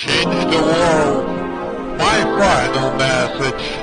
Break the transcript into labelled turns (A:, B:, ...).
A: change the world. My final message